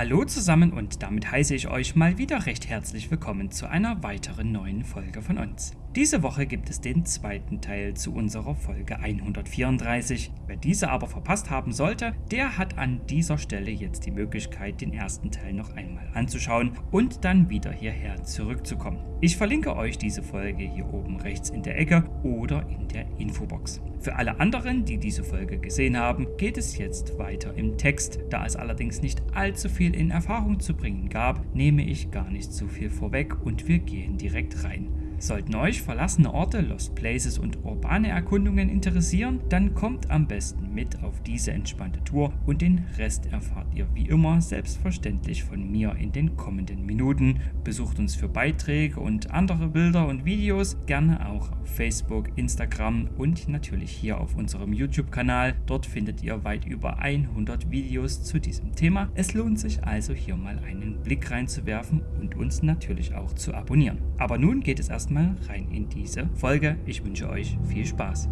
Hallo zusammen und damit heiße ich euch mal wieder recht herzlich willkommen zu einer weiteren neuen Folge von uns. Diese Woche gibt es den zweiten Teil zu unserer Folge 134. Wer diese aber verpasst haben sollte, der hat an dieser Stelle jetzt die Möglichkeit, den ersten Teil noch einmal anzuschauen und dann wieder hierher zurückzukommen. Ich verlinke euch diese Folge hier oben rechts in der Ecke oder in der Infobox. Für alle anderen, die diese Folge gesehen haben, geht es jetzt weiter im Text. Da es allerdings nicht allzu viel in Erfahrung zu bringen gab, nehme ich gar nicht so viel vorweg und wir gehen direkt rein. Sollten euch verlassene Orte, Lost Places und urbane Erkundungen interessieren, dann kommt am besten mit auf diese entspannte Tour und den Rest erfahrt ihr wie immer selbstverständlich von mir in den kommenden Minuten. Besucht uns für Beiträge und andere Bilder und Videos gerne auch auf Facebook, Instagram und natürlich hier auf unserem YouTube-Kanal. Dort findet ihr weit über 100 Videos zu diesem Thema. Es lohnt sich also hier mal einen Blick reinzuwerfen und uns natürlich auch zu abonnieren. Aber nun geht es erst erstmal rein in diese Folge. Ich wünsche euch viel Spaß.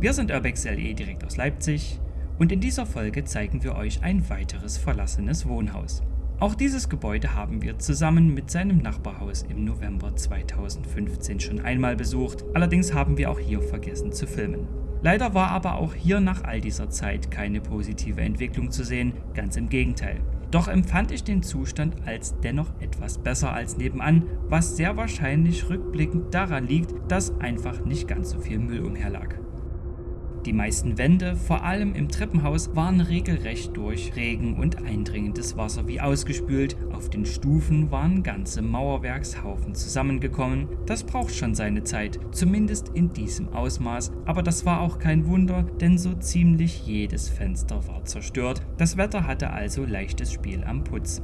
Wir sind Urbex LE direkt aus Leipzig und in dieser Folge zeigen wir euch ein weiteres verlassenes Wohnhaus. Auch dieses Gebäude haben wir zusammen mit seinem Nachbarhaus im November 2015 schon einmal besucht, allerdings haben wir auch hier vergessen zu filmen. Leider war aber auch hier nach all dieser Zeit keine positive Entwicklung zu sehen, ganz im Gegenteil. Doch empfand ich den Zustand als dennoch etwas besser als nebenan, was sehr wahrscheinlich rückblickend daran liegt, dass einfach nicht ganz so viel Müll umherlag. Die meisten Wände, vor allem im Treppenhaus, waren regelrecht durch Regen und eindringendes Wasser wie ausgespült. Auf den Stufen waren ganze Mauerwerkshaufen zusammengekommen. Das braucht schon seine Zeit, zumindest in diesem Ausmaß. Aber das war auch kein Wunder, denn so ziemlich jedes Fenster war zerstört. Das Wetter hatte also leichtes Spiel am Putz.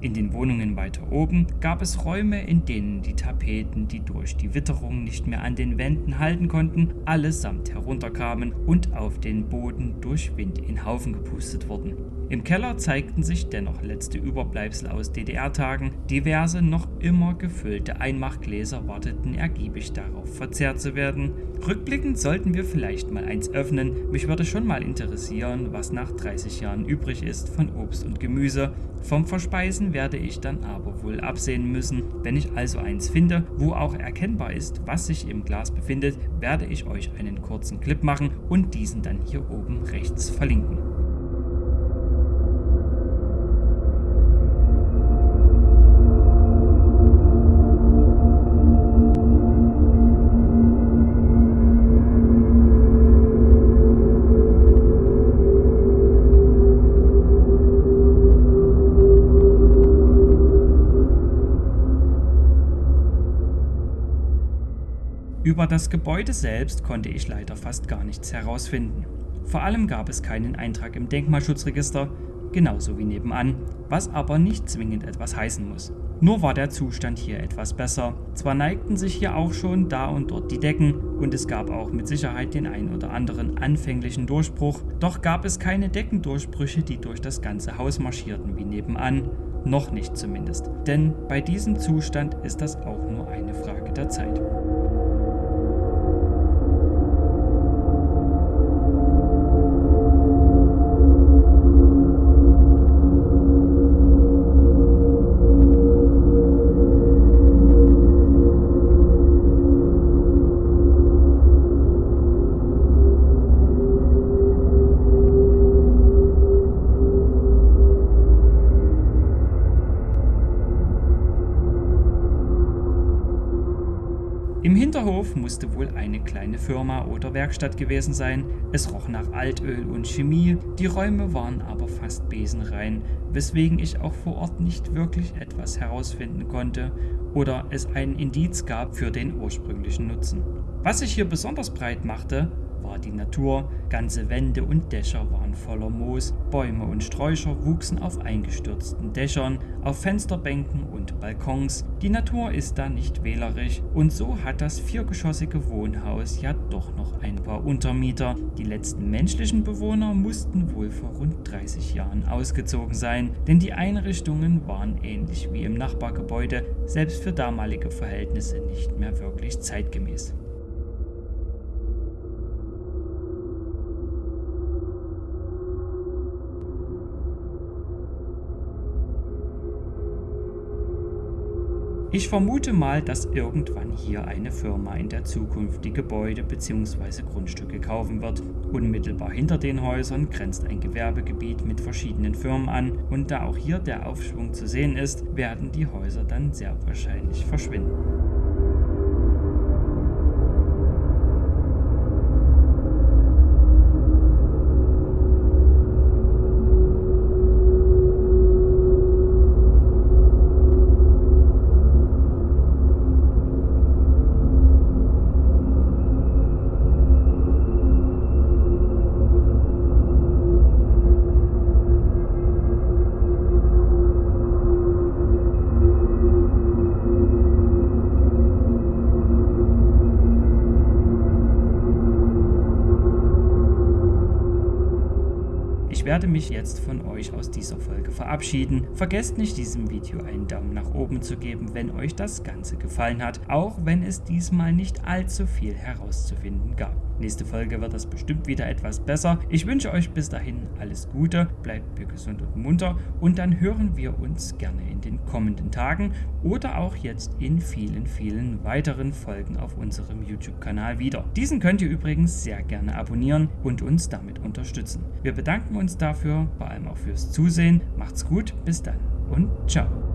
In den Wohnungen weiter oben gab es Räume, in denen die Tapeten, die durch die Witterung nicht mehr an den Wänden halten konnten, allesamt herunterkamen und auf den Boden durch Wind in Haufen gepustet wurden. Im Keller zeigten sich dennoch letzte Überbleibsel aus DDR-Tagen. Diverse noch immer gefüllte Einmachgläser warteten ergiebig darauf, verzehrt zu werden. Rückblickend sollten wir vielleicht mal eins öffnen. Mich würde schon mal interessieren, was nach 30 Jahren übrig ist von Obst und Gemüse. Vom Verspeisen werde ich dann aber wohl absehen müssen. Wenn ich also eins finde, wo auch erkennbar ist, was sich im Glas befindet, werde ich euch einen kurzen Clip machen und diesen dann hier oben rechts verlinken. Über das Gebäude selbst konnte ich leider fast gar nichts herausfinden. Vor allem gab es keinen Eintrag im Denkmalschutzregister, genauso wie nebenan, was aber nicht zwingend etwas heißen muss. Nur war der Zustand hier etwas besser. Zwar neigten sich hier auch schon da und dort die Decken und es gab auch mit Sicherheit den ein oder anderen anfänglichen Durchbruch, doch gab es keine Deckendurchbrüche, die durch das ganze Haus marschierten wie nebenan. Noch nicht zumindest. Denn bei diesem Zustand ist das auch nur eine Frage der Zeit. Hinterhof musste wohl eine kleine Firma oder Werkstatt gewesen sein. Es roch nach Altöl und Chemie, die Räume waren aber fast besenrein, weswegen ich auch vor Ort nicht wirklich etwas herausfinden konnte oder es einen Indiz gab für den ursprünglichen Nutzen. Was sich hier besonders breit machte, war die Natur, ganze Wände und Dächer waren voller Moos, Bäume und Sträucher wuchsen auf eingestürzten Dächern, auf Fensterbänken und Balkons. Die Natur ist da nicht wählerisch und so hat das viergeschossige Wohnhaus ja doch noch ein paar Untermieter. Die letzten menschlichen Bewohner mussten wohl vor rund 30 Jahren ausgezogen sein, denn die Einrichtungen waren ähnlich wie im Nachbargebäude, selbst für damalige Verhältnisse nicht mehr wirklich zeitgemäß. Ich vermute mal, dass irgendwann hier eine Firma in der Zukunft die Gebäude bzw. Grundstücke kaufen wird. Unmittelbar hinter den Häusern grenzt ein Gewerbegebiet mit verschiedenen Firmen an und da auch hier der Aufschwung zu sehen ist, werden die Häuser dann sehr wahrscheinlich verschwinden. Werde mich jetzt von euch aus dieser Folge verabschieden. Vergesst nicht diesem Video einen Daumen nach oben zu geben, wenn euch das Ganze gefallen hat, auch wenn es diesmal nicht allzu viel herauszufinden gab. Nächste Folge wird das bestimmt wieder etwas besser. Ich wünsche euch bis dahin alles Gute, bleibt mir gesund und munter und dann hören wir uns gerne in den kommenden Tagen oder auch jetzt in vielen, vielen weiteren Folgen auf unserem YouTube-Kanal wieder. Diesen könnt ihr übrigens sehr gerne abonnieren und uns damit unterstützen. Wir bedanken uns dafür, vor allem auch fürs Zusehen. Macht's gut, bis dann und ciao.